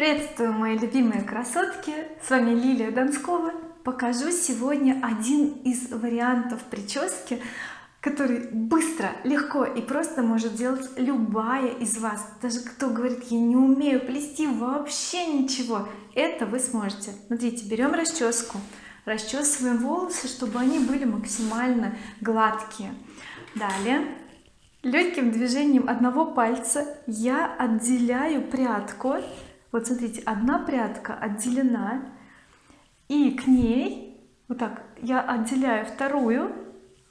приветствую мои любимые красотки. С вами Лилия Донскова. Покажу сегодня один из вариантов прически который быстро легко и просто может делать любая из вас. Даже кто говорит я не умею плести вообще ничего это вы сможете. Смотрите берем расческу. Расчесываем волосы чтобы они были максимально гладкие. Далее. Легким движением одного пальца я отделяю прядку вот смотрите одна прядка отделена и к ней вот так я отделяю вторую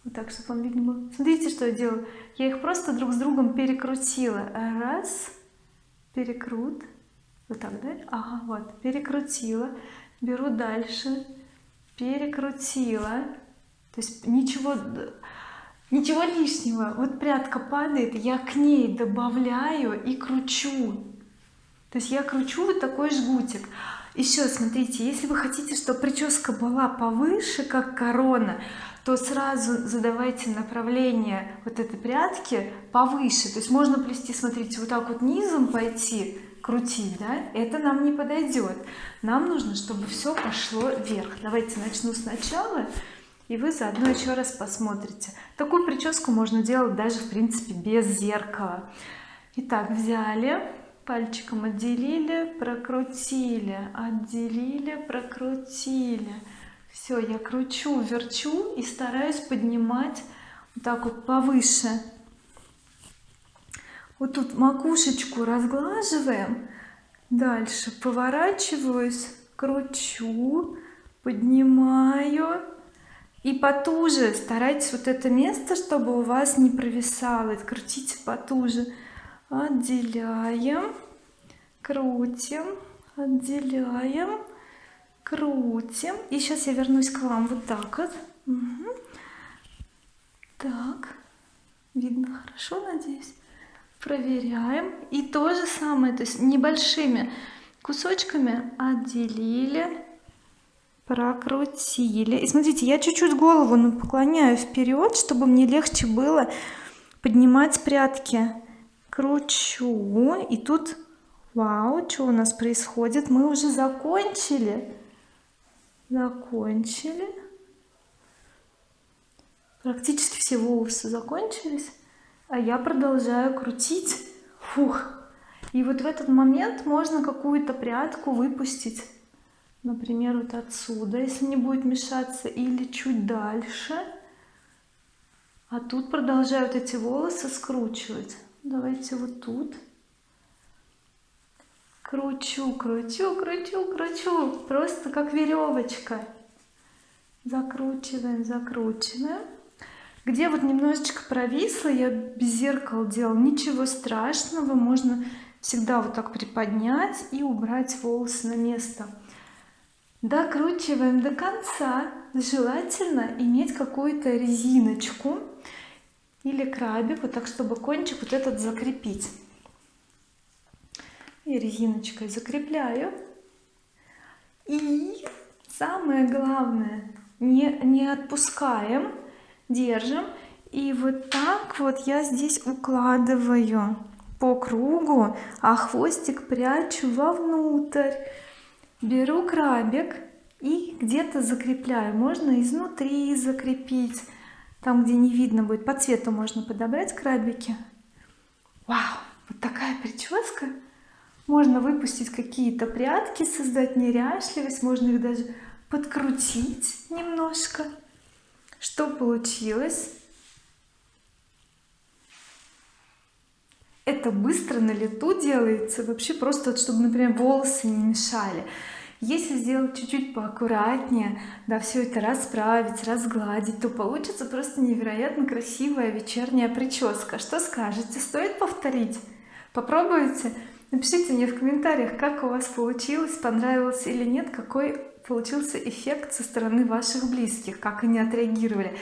вот так чтобы вам видно было смотрите что я делаю. Я их просто друг с другом перекрутила. Раз перекрут вот так да? Ага вот перекрутила. Беру дальше перекрутила. То есть ничего ничего лишнего. Вот прядка падает я к ней добавляю и кручу то есть я кручу вот такой жгутик. Еще смотрите если вы хотите чтобы прическа была повыше как корона то сразу задавайте направление вот этой прядки повыше. То есть можно плести смотрите вот так вот низом пойти крутить да это нам не подойдет нам нужно чтобы все пошло вверх. Давайте начну сначала и вы заодно еще раз посмотрите. Такую прическу можно делать даже в принципе без зеркала. Итак взяли пальчиком отделили прокрутили отделили прокрутили. Все я кручу верчу и стараюсь поднимать вот так вот повыше. Вот тут макушечку разглаживаем дальше поворачиваюсь кручу поднимаю. И потуже старайтесь вот это место чтобы у вас не провисало крутите потуже отделяем крутим отделяем крутим. И сейчас я вернусь к вам. Вот так вот. Угу. так. Видно хорошо надеюсь. Проверяем. И то же самое то есть небольшими кусочками отделили прокрутили. И смотрите я чуть-чуть голову наклоняю вперед чтобы мне легче было поднимать прядки кручу и тут вау что у нас происходит? Мы уже закончили. Закончили. Практически все волосы закончились а я продолжаю крутить. Фух. И вот в этот момент можно какую-то прядку выпустить например вот отсюда если не будет мешаться или чуть дальше. А тут продолжают эти волосы скручивать давайте вот тут. Кручу кручу кручу кручу. Просто как веревочка. Закручиваем закручиваем. Где вот немножечко провисло я без зеркала делал ничего страшного можно всегда вот так приподнять и убрать волосы на место. Докручиваем до конца. Желательно иметь какую-то резиночку или крабик вот так чтобы кончик вот этот закрепить. И резиночкой закрепляю. И самое главное не не отпускаем держим. И вот так вот я здесь укладываю по кругу а хвостик прячу вовнутрь. Беру крабик и где-то закрепляю. Можно изнутри закрепить там где не видно будет по цвету можно подобрать крабики. Вау вот такая прическа. Можно выпустить какие-то прятки создать неряшливость можно их даже подкрутить немножко. Что получилось? Это быстро на лету делается вообще просто чтобы например волосы не мешали если сделать чуть-чуть поаккуратнее да все это расправить разгладить то получится просто невероятно красивая вечерняя прическа. Что скажете? Стоит повторить? Попробуйте? Напишите мне в комментариях как у вас получилось понравилось или нет какой получился эффект со стороны ваших близких как они отреагировали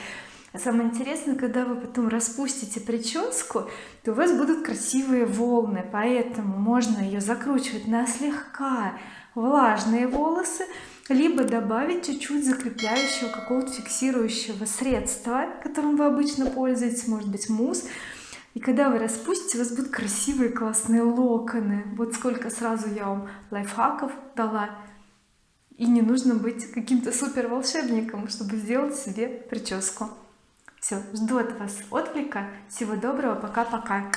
самое интересное когда вы потом распустите прическу то у вас будут красивые волны поэтому можно ее закручивать на слегка влажные волосы либо добавить чуть-чуть закрепляющего какого-то фиксирующего средства которым вы обычно пользуетесь может быть мусс. И когда вы распустите у вас будут красивые классные локоны. Вот сколько сразу я вам лайфхаков дала. И не нужно быть каким-то супер волшебником чтобы сделать себе прическу все жду от вас отклика. Всего доброго пока-пока